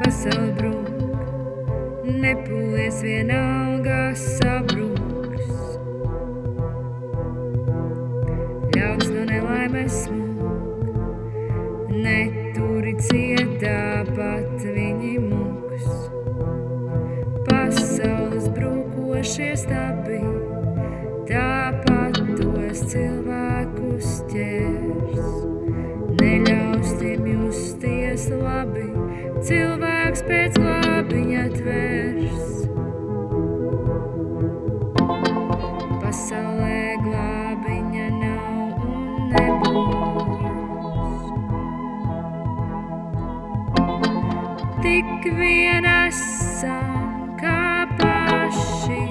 pasauli brūk, nepūlies vienalga sabruks. Ļauts no nelaimes smūk, neturi cietā pat viņi mūks. Pasaules brūkošie stabi, tāpat tos cilvēkus ķers. Neļaus tiem justies labi, cilvēks pēc glābiņa tvers. Pasaulē glābiņa nav un nebūs. Tik vien esam kā paši.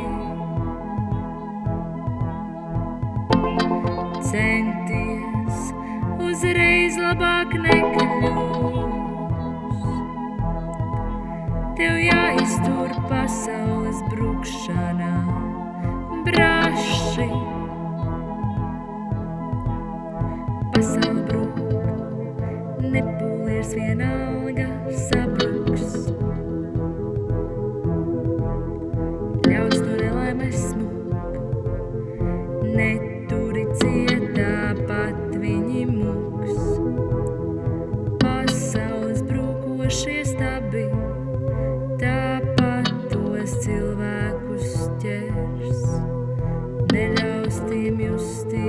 Centies uzreiz labāk nekļūs. Jāiztur pasaules brukšanā braši. Pasaule brūk, nepūlies vienalga neķers, neļaus tiem justies.